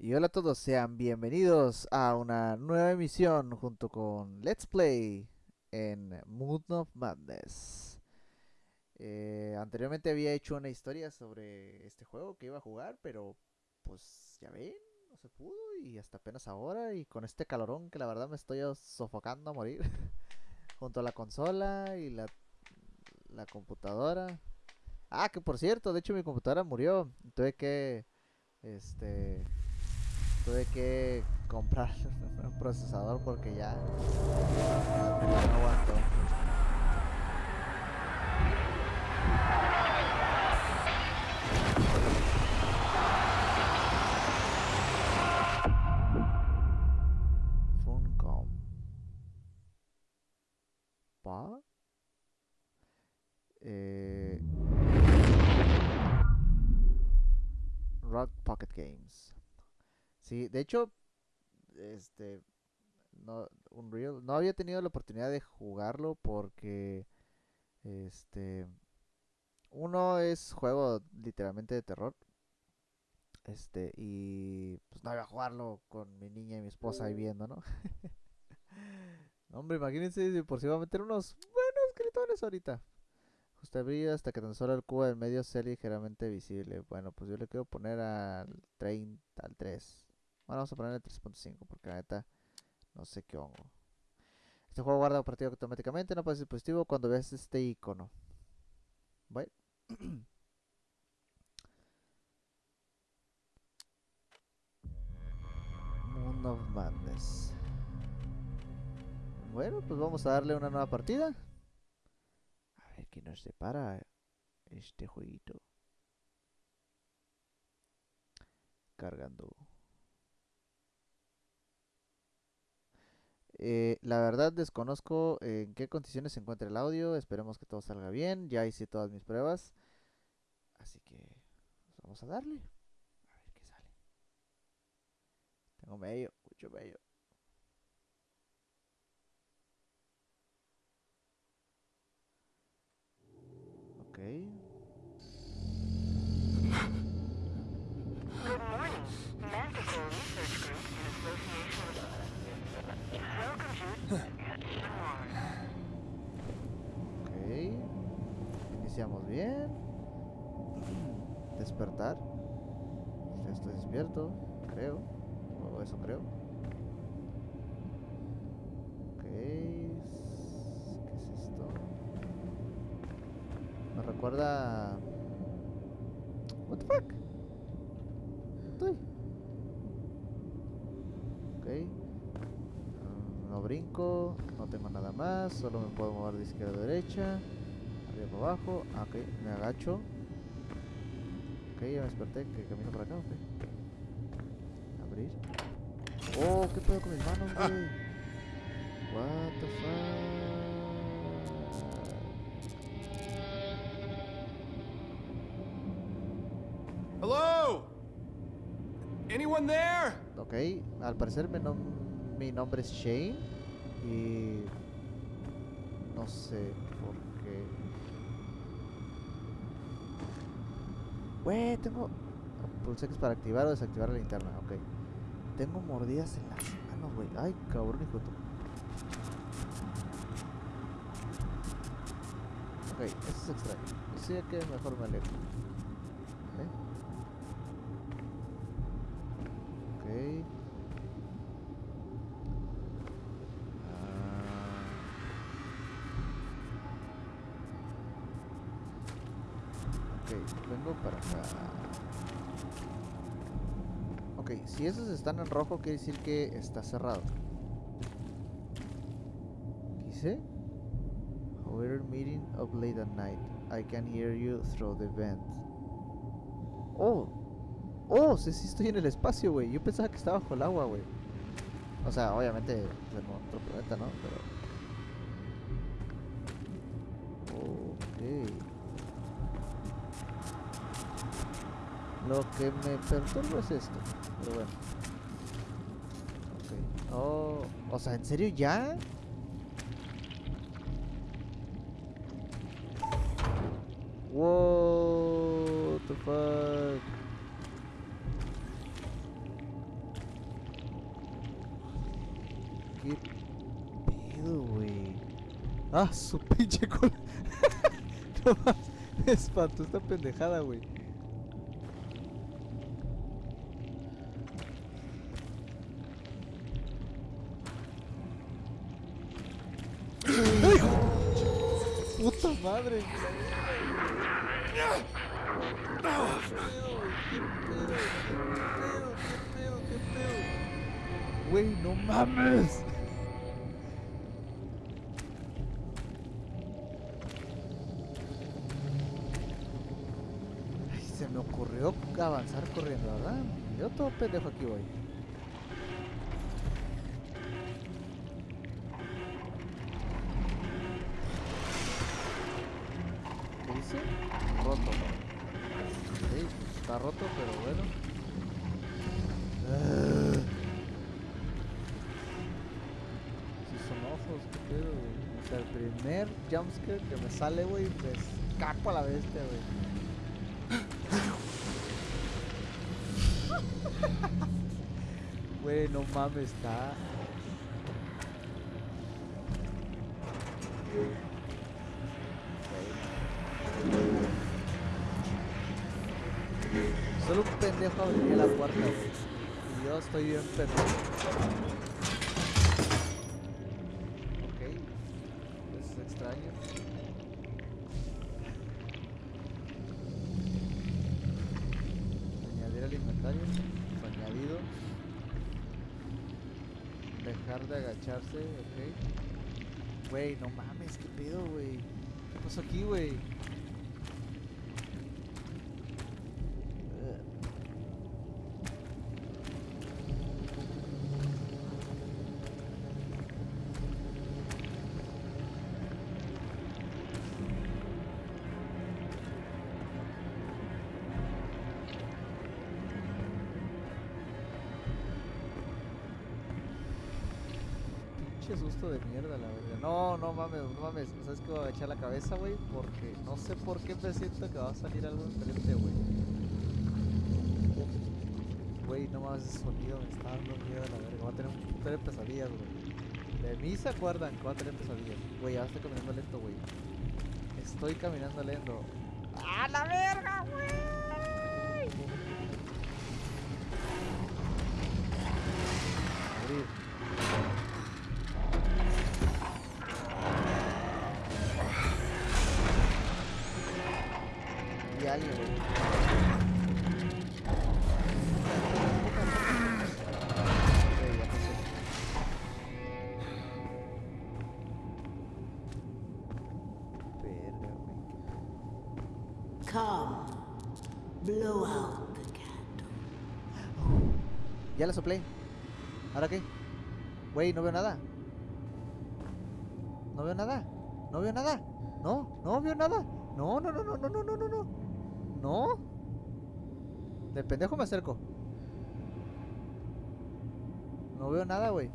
Y hola a todos, sean bienvenidos a una nueva emisión junto con Let's Play en Mood of Madness. Eh, anteriormente había hecho una historia sobre este juego que iba a jugar, pero pues ya ven, no se pudo y hasta apenas ahora y con este calorón que la verdad me estoy sofocando a morir junto a la consola y la, la computadora. Ah, que por cierto, de hecho mi computadora murió, tuve que este tuve que comprar un procesador porque ya no aguanto. Funcom. Pa. Eh, Rock Pocket Games. Sí, de hecho, este, no, Unreal, no había tenido la oportunidad de jugarlo porque, este, uno es juego literalmente de terror, este, y pues no iba a jugarlo con mi niña y mi esposa ahí viendo, ¿no? Hombre, imagínense si por si va a meter unos buenos gritones ahorita. Justo brillo hasta que tan solo el cubo del medio sea ligeramente visible. Bueno, pues yo le quiero poner al 30, al 3. Bueno, vamos a ponerle 3.5 porque la neta no sé qué hongo. Este juego guarda partido automáticamente, no aparece dispositivo cuando veas este icono. Bueno. Moon of Madness. Bueno, pues vamos a darle una nueva partida. A ver qué nos separa este jueguito. Cargando. Eh, la verdad desconozco en qué condiciones se encuentra el audio. Esperemos que todo salga bien. Ya hice todas mis pruebas. Así que pues vamos a darle. A ver qué sale. Tengo medio, mucho medio. Ok. Good morning. Manticore Research Group in association with Welcome to Mars. Ok. Iniciamos bien. Despertar. Ya estoy despierto, creo. O eso creo. Ok. ¿Qué es esto? Me recuerda... What the fuck? Estoy. Ok. Mm, No brinco, no tengo nada más, solo me puedo mover de izquierda a derecha, para abajo, ah, ok, me agacho. Ok, ya me desperté, que camino para acá, ok. Abrir. Oh, ¿qué pedo con mis manos, güey? What the fuck? Hello? Anyone there? Ok, al parecer mi, nom- mi nombre es Shane y no sé por qué. Güey, tengo... Pulse X para activar o desactivar la linterna, ok. Tengo mordidas en las manos, güey. Ay, cabrón, hijo tu- Ok, eso es extraño. Sí, que mejor me alejo. ¿Eh? Ok. Ah. Ok, vengo para. Ok, si esos están en rojo, quiere decir que está cerrado. ¿Qué dice? However, meeting up late at night. I can hear you through the vent. Oh, Oh, sí, sí estoy en el espacio, güey. Yo pensaba que estaba bajo el agua, güey. O sea, obviamente en otro planeta, ¿no? Pero... Ok. Lo que me perturba es esto. Pero bueno. Okay. Oh, o sea, ¿en serio ya? Wow, what the fuck. ¿Qué pedo, güey? Ah, su pinche cola. no más, me espantó esta pendejada, güey. Madre! Güey, no mames. Ay, se me ocurrió avanzar corriendo, ¿verdad? Yo todo pendejo aquí voy. Roto. Sí, pues está roto, pero bueno. Si son ojos, qué pedo, güey. O sea, el primer jumpscare que me sale, güey, me escapo a la bestia, güey. Güey, no mames, está. Estoy pendejo. Ok. Es extraño. Añadir al inventario. Añadido. Dejar de agacharse, ok. Güey, no mames, qué pedo, güey. ¿Qué pasó aquí, güey? Pinche susto de mierda, la verdad. No, no mames, no mames. ¿Sabes que voy a agachar la cabeza, güey? Porque no sé por qué me que va a salir algo enfrente, güey. Güey, no mames, ese sonido me está dando miedo la verga. Voy a tener un puto de pesadillas, güey. De mí se acuerdan que voy a tener pesadillas. Güey, ya estoy caminando lento, güey. Estoy caminando lento. ¡A la verga, güey! Ya la soplé. ¿Ahora qué? Güey, no veo nada. No veo nada. No veo nada. No, no veo nada. No, no, no, no, no, no, no, no, no. No. De pendejo me acerco. No veo nada, güey.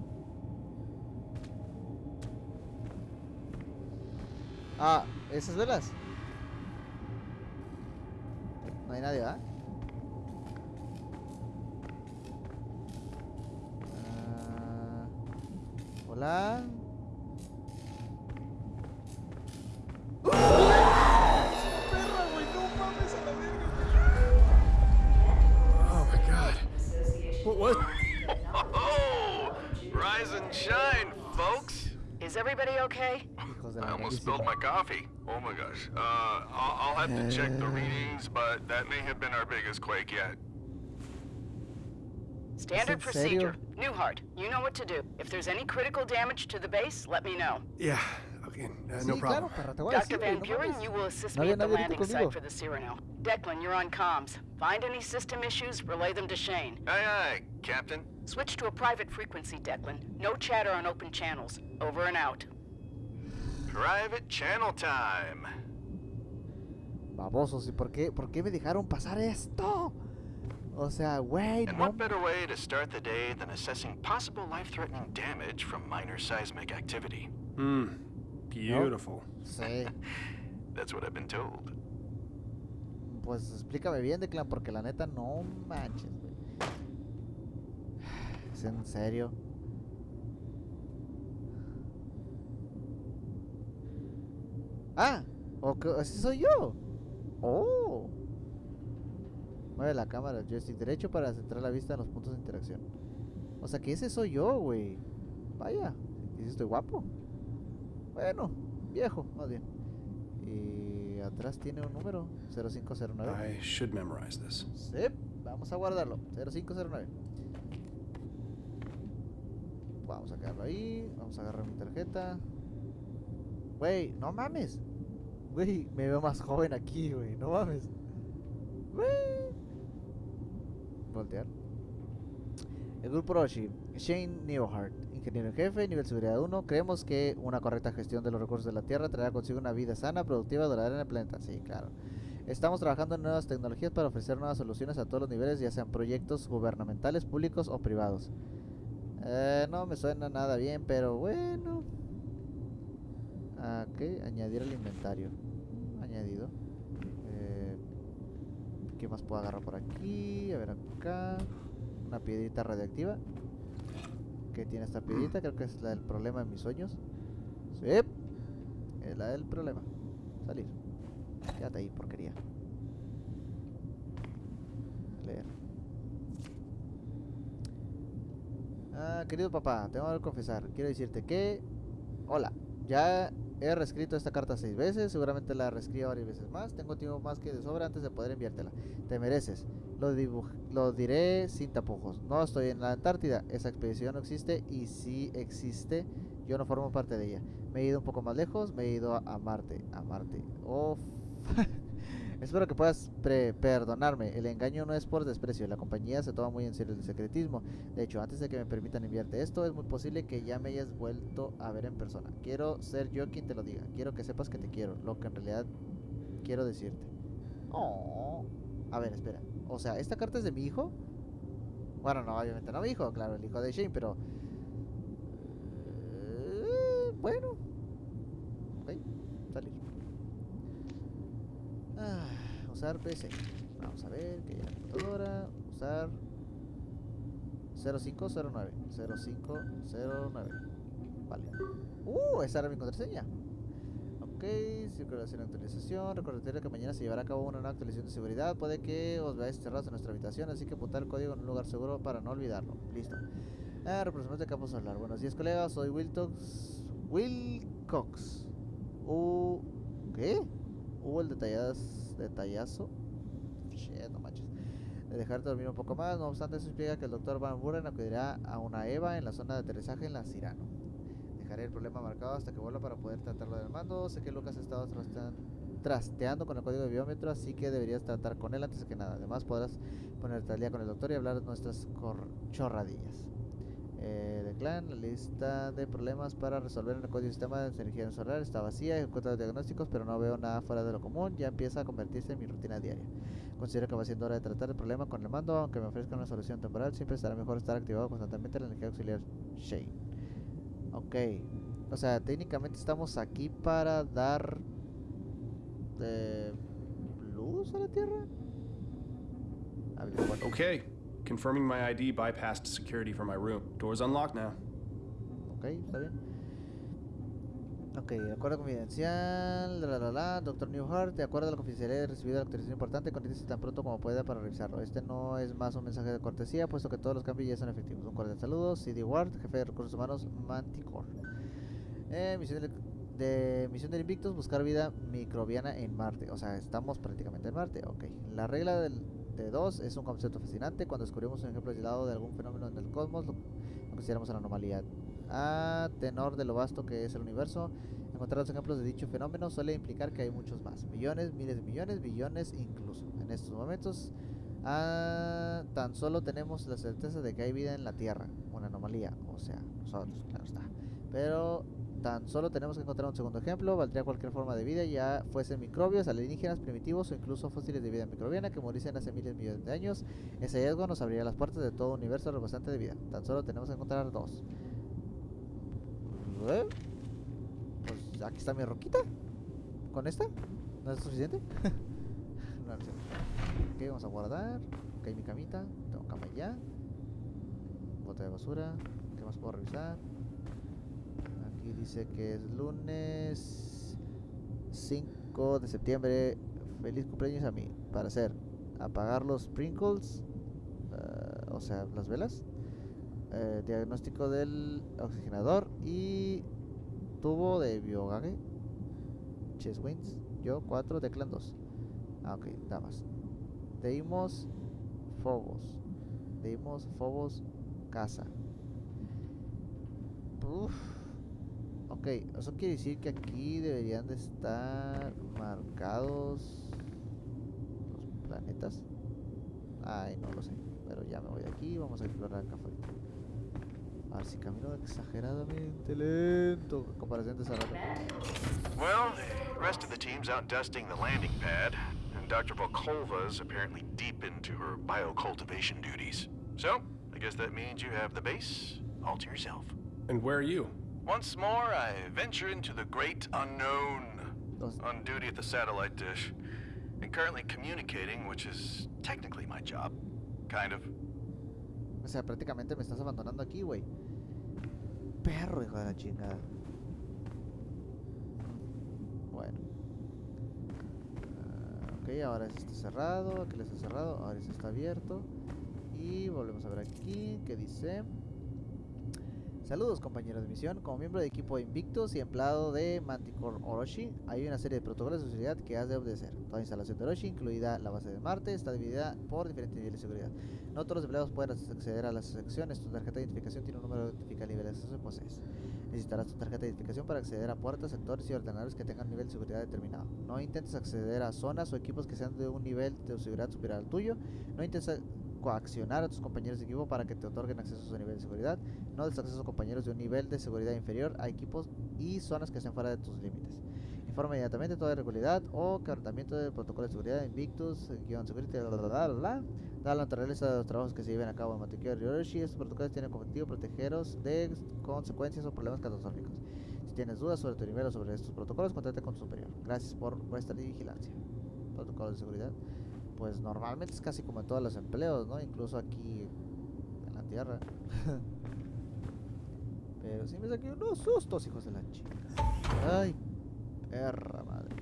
Ah, esas velas. No hay nadie, ¿verdad? Ah, Hola. Perra, güey, no mames a la verga. Oh my god. What? what? Oh, rise and shine, folks. Is everybody okay? I almost spilled my coffee. Oh my gosh. Uh, I'll, I'll have to check the readings, but that may have been our biggest quake yet. Standard procedure. Newhart, you know what to do. If there's any critical damage to the base, let me know. Yeah. Okay. Uh, no claro, problem. perra, te voy a Dr. decir, Van güey, no Buren, you will assist me at the nadie ahorita landing site for the Cyrano. Declan, you're on comms. Find any system issues, relay them to Shane. Aye, aye, Captain. Switch to a private frequency, Declan. No chatter on open channels. Over and out. Private channel time. Babosos, ¿y por qué, por qué me dejaron pasar esto? O sea, güey. And no. what better way to start the day than assessing possible life-threatening damage from minor seismic activity? Hmm. Beautiful. Nope. Sí. That's what I've been told. Pues explícame bien, Declan, porque la neta no manches, güey. Es en serio. Ah, okay, así soy yo. Oh. Mueve la cámara, el joystick derecho para centrar la vista en los puntos de interacción. O sea que ese soy yo, güey. Vaya, y sí estoy guapo. Bueno, viejo, más bien. Y atrás tiene un número, 0509. I should memorize this. Sí, vamos a guardarlo. 0509. Vamos a quedarlo ahí. Vamos a agarrar mi tarjeta. Güey, no mames. Güey, me veo más joven aquí, güey. No mames. Güey. Voltear. El grupo Roshi. Shane Newhart, ingeniero en jefe, nivel seguridad 1. Creemos que una correcta gestión de los recursos de la Tierra traerá consigo una vida sana, productiva duradera en el planeta. Sí, claro. Estamos trabajando en nuevas tecnologías para ofrecer nuevas soluciones a todos los niveles, ya sean proyectos gubernamentales, públicos o privados. Eh, no me suena nada bien, pero bueno. Ok, añadir al inventario. Añadido. ¿Qué más puedo agarrar por aquí? A ver acá. Una piedrita radioactiva. ¿Qué tiene esta piedrita? Creo que es la del problema de mis sueños. Sí. Es la del problema. Salir. Quédate ahí, porquería. Leer. Ah, querido papá, tengo que confesar. Quiero decirte que... Hola, ya he reescrito esta carta seis veces. Seguramente la reescribo varias veces más. Tengo tiempo más que de sobra antes de poder enviártela. Te mereces. Lo, lo diré sin tapujos. No estoy en la Antártida. Esa expedición no existe. Y si existe, yo no formo parte de ella. Me he ido un poco más lejos. Me he ido a, a Marte. A Marte. Oh, Espero que puedas pre- perdonarme. El engaño no es por desprecio. La compañía se toma muy en serio el secretismo. De hecho, antes de que me permitan enviarte esto, es muy posible que ya me hayas vuelto a ver en persona. Quiero ser yo quien te lo diga. Quiero que sepas que te quiero. Lo que en realidad quiero decirte. Oh. A ver, espera. O sea, ¿esta carta es de mi hijo? Bueno, no, obviamente no mi hijo, claro, el hijo de Shane, pero... Eh, bueno. Ok, salir. Ah, usar PC. Vamos a ver, que ya la computadora. Usar 0509. 0509. Vale. Uh, esa era mi contraseña. Ok, circulación y actualización. Recordaría que mañana se llevará a cabo una nueva actualización de seguridad. Puede que os veáis cerrados en nuestra habitación, así que apuntar el código en un lugar seguro para no olvidarlo. Listo. Ah, representante de campo solar. Buenos días, colegas. Soy Wilcox. Wilcox. U. ¿Qué? Hubo el detalladas, detallazo. Shit, no manches. De dejarte dormir un poco más. No obstante, eso implica que el doctor Van Buren acudirá a una EVA en la zona de aterrizaje en la Cirano. Dejaré el problema marcado hasta que vuelva para poder tratarlo del mando. Sé que Lucas ha estado trastean- trasteando con el código de biómetro, así que deberías tratar con él antes que nada. Además, podrás ponerte al día con el doctor y hablar de nuestras chorradillas. Eh, de clan, la lista de problemas para resolver en el código sistema de energía solar está vacía, encuentro los diagnósticos, pero no veo nada fuera de lo común, ya empieza a convertirse en mi rutina diaria. Considero que va siendo hora de tratar el problema con el mando, aunque me ofrezca una solución temporal, siempre estará mejor estar activado constantemente la energía auxiliar Shane. Ok, o sea, técnicamente estamos aquí para dar eh, luz a la Tierra. Okay. Confirming my ID bypassed security for my room. Door's unlocked now. Ok, está bien. Ok, acuerdo confidencial, la la la Dr. Newhart, de acuerdo a la confidencialidad he recibido la autorización importante, conéctese tan pronto como pueda para revisarlo. Este no es más un mensaje de cortesía, puesto que todos los cambios ya son efectivos. Un cordial saludo, CD Ward, jefe de recursos humanos, Manticore. Eh, misión de, de misión del Invictus, buscar vida microbiana en Marte. O sea, estamos prácticamente en Marte. Ok. La regla del, de 2 es un concepto fascinante. Cuando descubrimos un ejemplo aislado de algún fenómeno en el cosmos, lo, lo consideramos una anomalía. A tenor de lo vasto que es el universo, encontrar los ejemplos de dicho fenómeno suele implicar que hay muchos más. Millones, miles de millones, billones incluso. En estos momentos, tan solo tenemos la certeza de que hay vida en la Tierra. Una anomalía. O sea, nosotros, claro está. Pero tan solo tenemos que encontrar un segundo ejemplo. Valdría cualquier forma de vida, ya fuesen microbios, alienígenas, primitivos o incluso fósiles de vida microbiana que muriesen hace miles de millones de años. Ese hallazgo nos abriría las puertas de todo un universo rebosante de vida. Tan solo tenemos que encontrar dos. ¿Eh? Pues aquí está mi roquita. ¿Con esta? ¿No es suficiente? no, no cierto. Ok, vamos a guardar. Ok, mi camita. Tengo cama ya. Bota de basura. ¿Qué más puedo revisar? Aquí dice que es lunes 5 de septiembre. Feliz cumpleaños a mí. Para hacer apagar los sprinkles, eh, o sea, las velas. eh, diagnóstico del oxigenador y tubo de biogage. Chess wins. Yo 4, Declan 2. Ah, ok, damas. Deimos Fobos. Deimos Fobos Casa. Uf. Ok, eso quiere decir que aquí deberían de estar marcados los planetas. Ay, no lo sé. Pero ya me voy de aquí. Vamos a explorar acá afuera. A ver si camino exageradamente lento en comparación de esa rata. Well, the rest of the team's out dusting the landing pad, and Dr. Volkova is apparently deep into her biocultivation duties. So, I guess that means you have the base all to yourself. And where are you? Once more, I venture into the great unknown, on duty at the satellite dish, and currently communicating, which is technically my job. Kind of. O sea, prácticamente me estás abandonando aquí, güey. Perro, hijo de la chingada. Bueno. Ah, ok, ahora este está cerrado. Aquel está cerrado. Ahora este está abierto. Y volvemos a ver aquí. ¿Qué dice? Saludos compañeros de misión, como miembro de equipo Invictus y empleado de Manticore Orochi, hay una serie de protocolos de seguridad que has de obedecer. Toda instalación de Orochi, incluida la base de Marte, está dividida por diferentes niveles de seguridad. No todos los empleados pueden acceder a las secciones. Tu tarjeta de identificación tiene un número que identifica el nivel de acceso que posees. Necesitarás tu tarjeta de identificación para acceder a puertas, sectores y ordenadores que tengan un nivel de seguridad determinado. No intentes acceder a zonas o equipos que sean de un nivel de seguridad superior al tuyo. No intentes coaccionar a tus compañeros de equipo para que te otorguen acceso a su nivel de seguridad. No des acceso a compañeros de un nivel de seguridad inferior a equipos y zonas que estén fuera de tus límites. Informa inmediatamente toda irregularidad o quebrantamiento del protocolo de seguridad Invictus, guion security, bla, bla, bla. Da la naturaleza de los trabajos que se lleven a cabo en Mantequilla y Orochi. Estos protocolos tienen como objetivo protegeros de consecuencias o problemas catastróficos. Si tienes dudas sobre tu nivel o sobre estos protocolos, contáctate con tu superior. Gracias por vuestra vigilancia. Protocolos de seguridad. Pues normalmente es casi como en todos los empleos, ¿no? Incluso aquí en la tierra. Pero sí me saqué unos sustos, hijos de la chica. Ay, perra madre.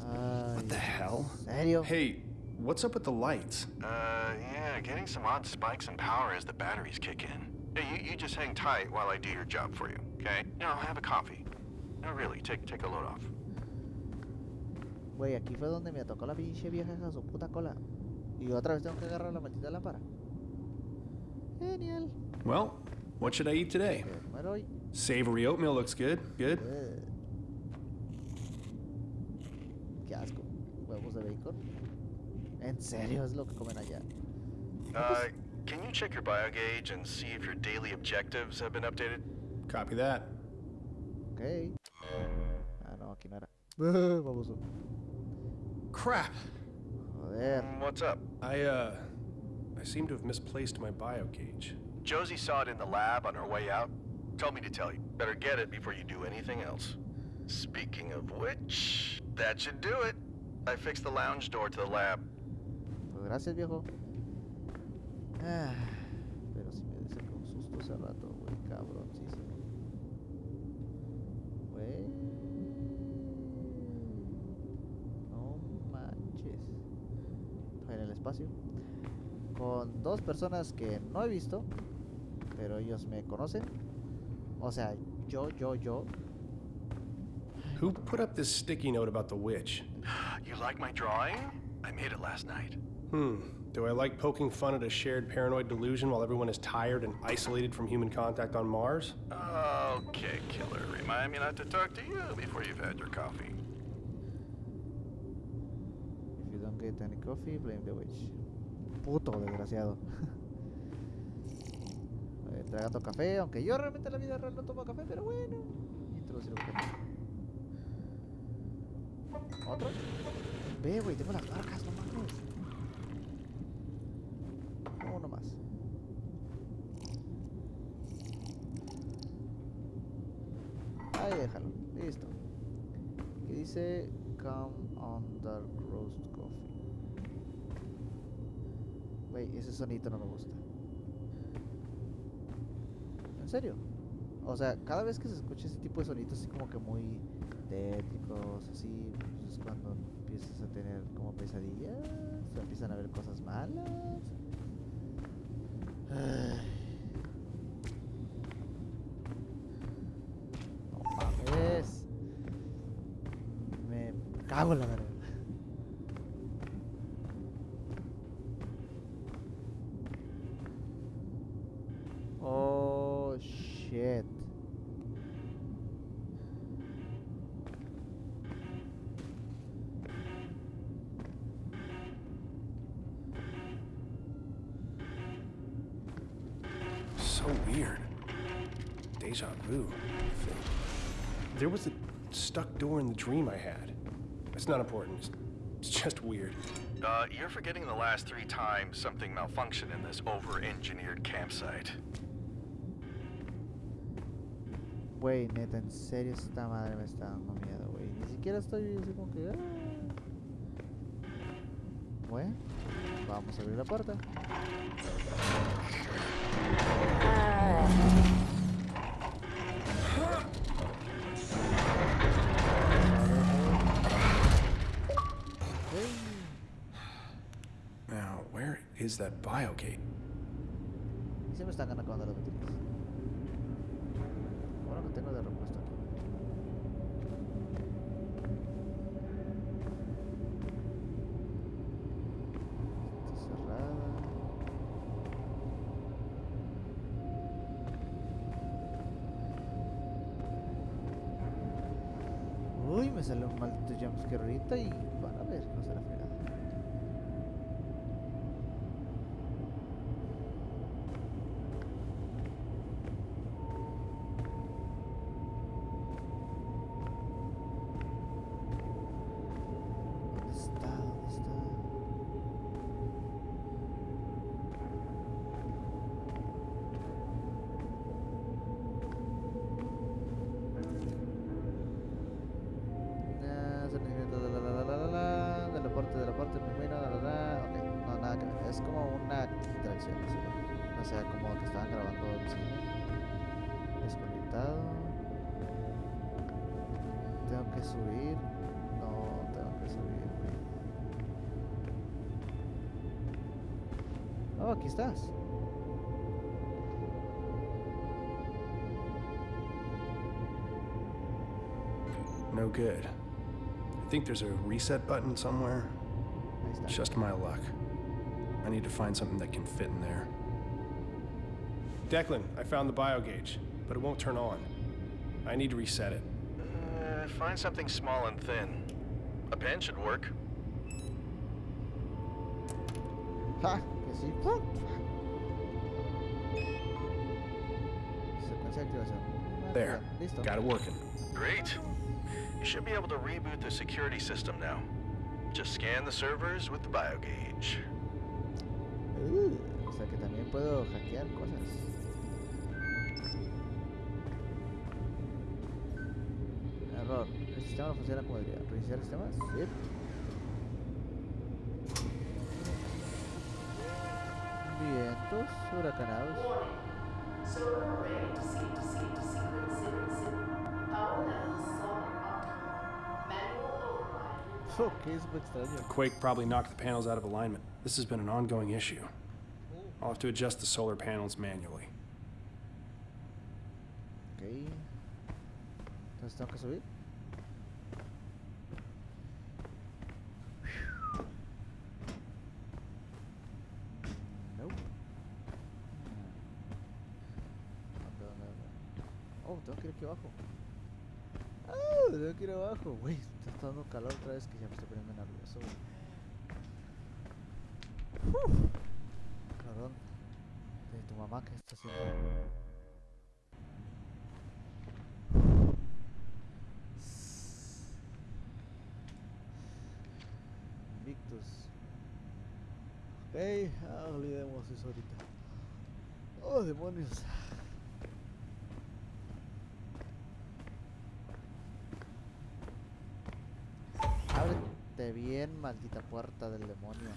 Ay, What the hell? ¿En serio? Hey, what's up with the lights? Uh, yeah, getting some odd spikes in power as the batteries kick in. Hey, you, you just hang tight while I do your job for you, okay? You know, have a coffee. No, really, take, take a load off. Güey, aquí fue donde me tocó la pinche vieja a su puta cola. Y otra vez tengo que agarrar la maldita lámpara. Genial. Well, what should I eat today? Savory oatmeal looks good. Good. Qué asco. Huevos de bacon. ¿En serio es lo que comen allá? Uh, can you check your biogauge and see if your daily objectives have been updated? Copy that. Ok. Ah, no, aquí no era. Vamos. Crap. Joder. Mm, What's up? I, uh, I seem to have misplaced my bio gauge. Josie saw it in the lab on her way out. Told me to tell you. Better get it before you do anything else. Speaking of which, that should do it. I fixed the lounge door to the lab. Gracias, viejo. Ah, pero si me saqué un susto hace rato, güey, cabrón, sí, sí. Güey. No manches. Estoy en el espacio. Con dos personas que no he visto, pero ellos me conocen. O sea, yo, yo, yo. Who put up this sticky note about the witch? You like my drawing? I made it last night. Hmm. Do I like poking fun at a shared paranoid delusion while everyone is tired and isolated from human contact on Mars? Okay, killer. Remind me not to talk to you before you've had your coffee. Don't get coffee, blame the witch. Puto desgraciado. Eh, Tragando café, aunque yo realmente en la vida real no tomo café, pero bueno. Introducir un café. ¿Otro? Ve, güey, tengo las marcas, no mames. Uno más. Ahí déjalo, listo. Que dice Come on Dark Roast Coffee. Güey, ese sonito no me gusta. ¿En serio? O sea, cada vez que se escucha ese tipo de sonidos así como que muy tétricos, así, pues es cuando empiezas a tener como pesadillas, o empiezan a ver cosas malas. Me cago en. Oh shit. So weird. Deja vu. There was a stuck door in the dream I had. It's not important. It's, it's just weird. Uh, you're forgetting the last three times something malfunctioned in this over-engineered campsite. Güey, neta, en serio esta madre me está dando miedo, güey. Ni siquiera estoy así como que... ah. Bueno, vamos a abrir la puerta. Now, is that biogate? Se me están acabando las baterías. Bueno que tengo de repuesto aquí. Está cerrada. Uy, me sale un maldito jumpscare ahorita y van a ver, no se la fregada. Sea, como que estaban grabando desconectado, tengo que subir, no, tengo que subir. Oh, aquí estás. No good. I think there's a reset button somewhere. Just my luck. I need to find something that can fit in there. Declan, I found the bio gauge, but it won't turn on. I need to reset it. Uh, find something small and thin. A pen should work. ¡Ja! Que sí. Secuencia de activación. Ah, There. Got it working. Great. You should be able to reboot the security system now. Just scan the servers with the biogauge. Uh, o sea que también puedo hackear cosas. Error. El sistema no funciona como debería. ¿Reiniciar sistemas? Sí. Vientos huracanados. Solar array to seed to seed to sequence sequencing. Power levels solar optimal. Manual override. Oh, qué súper extraño. The quake probably knocked the panels out of alignment. This has been an ongoing issue. I'll have to adjust the solar panels manually. Ok. Entonces tengo que subir. Oh, tengo que ir aquí abajo. Ah, tengo que ir abajo. Güey, está dando calor otra vez que ya me estoy poniendo nervioso. güey. De tu mamá que está haciendo. Invictus. Ok, ah, olvidemos eso ahorita. Oh, demonios. Bien, maldita puerta del demonio.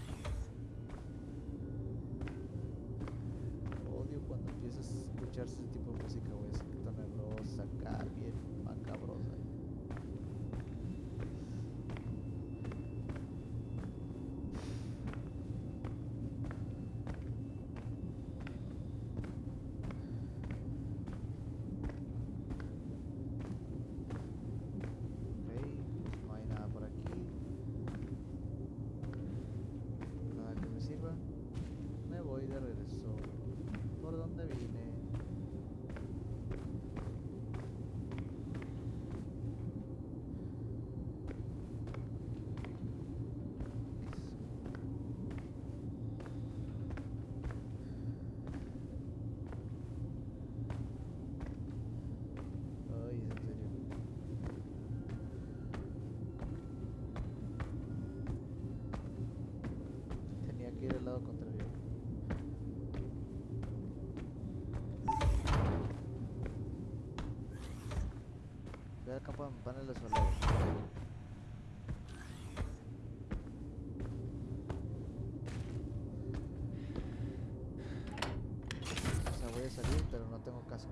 Odio cuando empiezas a escuchar ese tipo de música, güey, tan nervioso. cosas acá bien macabrosas. Ok, no hay nada por aquí. Nada que me sirva. Me voy de regreso. ¿Por dónde vine? Ay, en serio. Tenía que ir al lado contrario. Ve al campo de paneles solares. O sea, voy a salir, pero no tengo casco.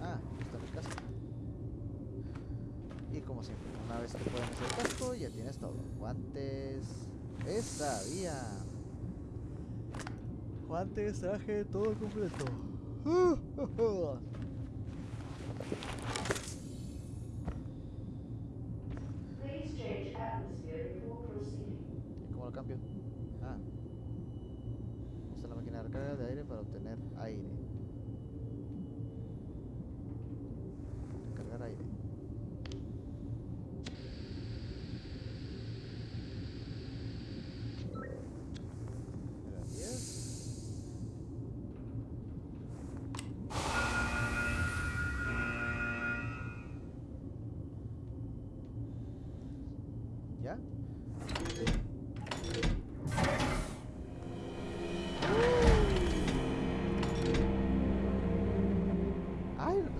Ah, está mi casco. Y como siempre, una vez que pones el casco, ya tienes todo. Guantes. Esta vía. Guantes, traje, todo completo change atmosphere before proceeding. ¿Y cómo lo cambio? Ah. Usa la máquina de recarga de aire para obtener aire.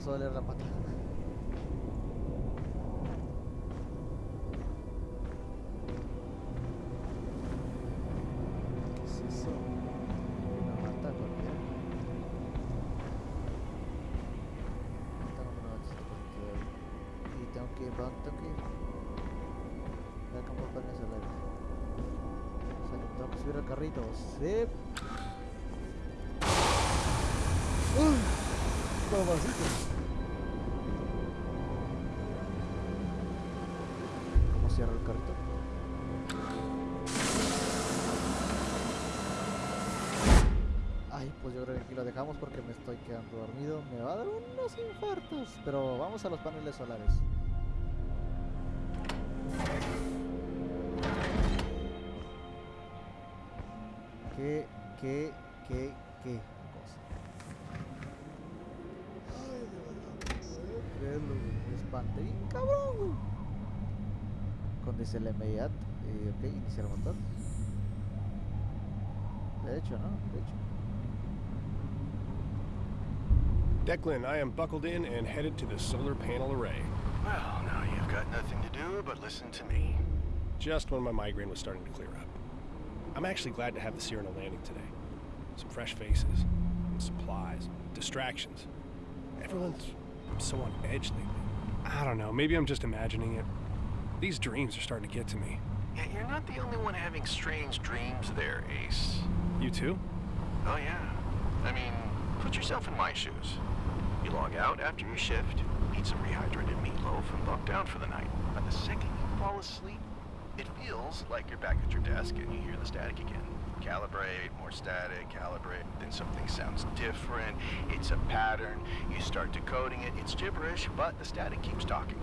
Empezó a doler la pata. ¿Qué es eso? Estoy quedando dormido. Me va a dar unos infartos. Pero vamos a los paneles solares. ¿Qué, qué, qué, qué cosa? Ay. Me espanté bien cabrón, güey. Con dice el MIAT. Eh, ok, iniciar motor. De hecho, ¿no? De hecho. Declan, I am buckled in and headed to the solar panel array. Well, now you've got nothing to do but listen to me. Just when my migraine was starting to clear up. I'm actually glad to have the Cyrano landing today. Some fresh faces, and supplies, distractions. Everyone's so on edge lately. I don't know, maybe I'm just imagining it. These dreams are starting to get to me. Yeah, you're not the only one having strange dreams there, Ace. You too? Oh, yeah. I mean, put yourself in my shoes. You log out after your shift, eat some rehydrated meatloaf, and log down for the night. But the second you fall asleep, it feels like you're back at your desk and you hear the static again. Calibrate, more static, calibrate, then something sounds different. It's a pattern. You start decoding it. It's gibberish, but the static keeps talking.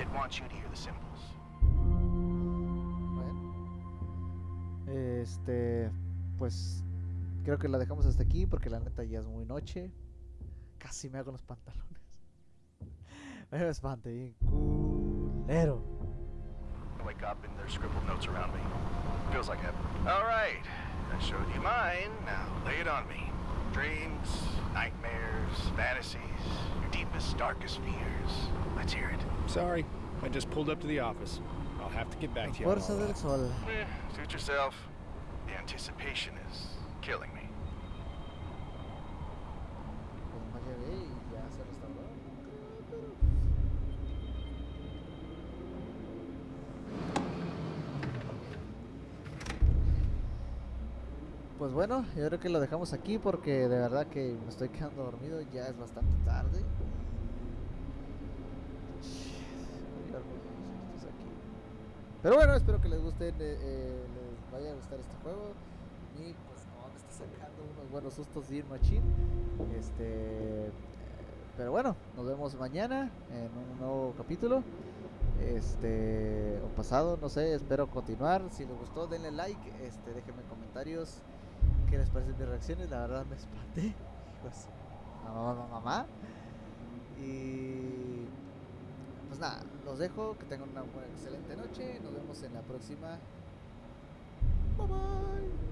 It wants you to hear the symbols. Este, pues creo que la dejamos hasta aquí porque la neta ya es muy noche. Casi me hago los pantalones. Me espanté bien culero. I wake up and there's scribbled notes around me. Feels like heaven. All right. I showed you mine. Now lay it on me. Dreams, nightmares, fantasies, your deepest, darkest fears. Let's hear it. Sorry, I just pulled up to the office. I'll have to get back to you. on fuerza all del sol. Eh, suit yourself. The anticipation is killing me. y ya se restauró. Pues bueno, yo creo que lo dejamos aquí porque de verdad que me estoy quedando dormido, ya es bastante tarde. Pero bueno, espero que les guste, eh, eh, les vaya a gustar este juego. Y sacando unos buenos sustos Dear Machine. Este, eh, pero bueno, nos vemos mañana en un nuevo capítulo. Este, o pasado, no sé, espero continuar. Si les gustó, denle like, este, déjenme comentarios qué les parecen mis reacciones. La verdad me espanté. Pues, mamá, mamá. Y pues nada, los dejo, que tengan una excelente noche. Nos vemos en la próxima. Bye bye.